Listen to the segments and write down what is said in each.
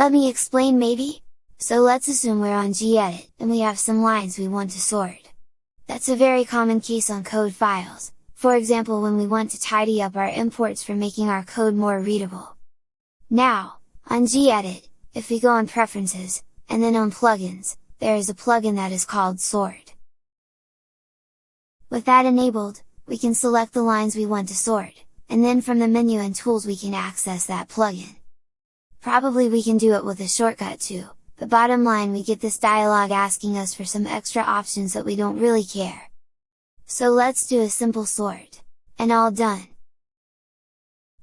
Let me explain maybe? So let's assume we're on gedit, and we have some lines we want to sort. That's a very common case on code files, for example when we want to tidy up our imports for making our code more readable. Now, on gedit, if we go on preferences, and then on plugins, there is a plugin that is called sort. With that enabled, we can select the lines we want to sort, and then from the menu and tools we can access that plugin. Probably we can do it with a shortcut too, but bottom line we get this dialog asking us for some extra options that we don't really care. So let's do a simple sort, and all done!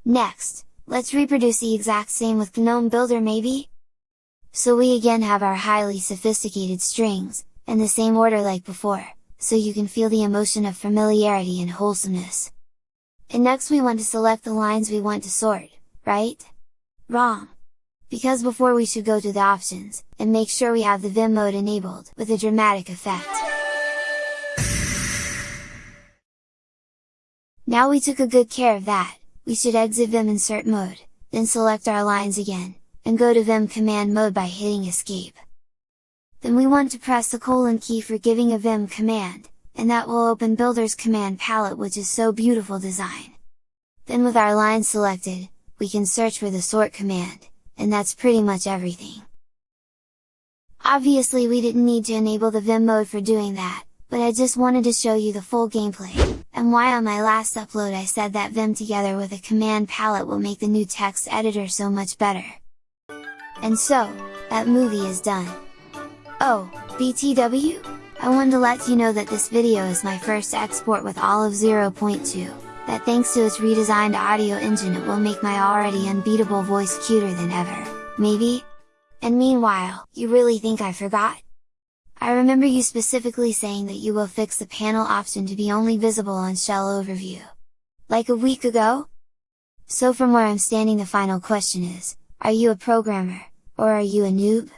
Next, let's reproduce the exact same with GNOME Builder maybe? So we again have our highly sophisticated strings, in the same order like before, so you can feel the emotion of familiarity and wholesomeness. And next we want to select the lines we want to sort, right? Wrong! Because before we should go to the options, and make sure we have the Vim mode enabled, with a dramatic effect. Now we took a good care of that, we should exit Vim insert mode, then select our lines again, and go to Vim command mode by hitting escape. Then we want to press the colon key for giving a Vim command, and that will open Builder's command palette which is so beautiful design. Then with our lines selected, we can search for the sort command, and that's pretty much everything. Obviously we didn't need to enable the Vim mode for doing that, but I just wanted to show you the full gameplay, and why on my last upload I said that Vim together with a command palette will make the new text editor so much better. And so, that movie is done! Oh, BTW? I wanted to let you know that this video is my first export with Olive 0.2 that thanks to its redesigned audio engine it will make my already unbeatable voice cuter than ever, maybe? And meanwhile, you really think I forgot? I remember you specifically saying that you will fix the panel option to be only visible on shell overview. Like a week ago? So from where I'm standing the final question is, are you a programmer, or are you a noob?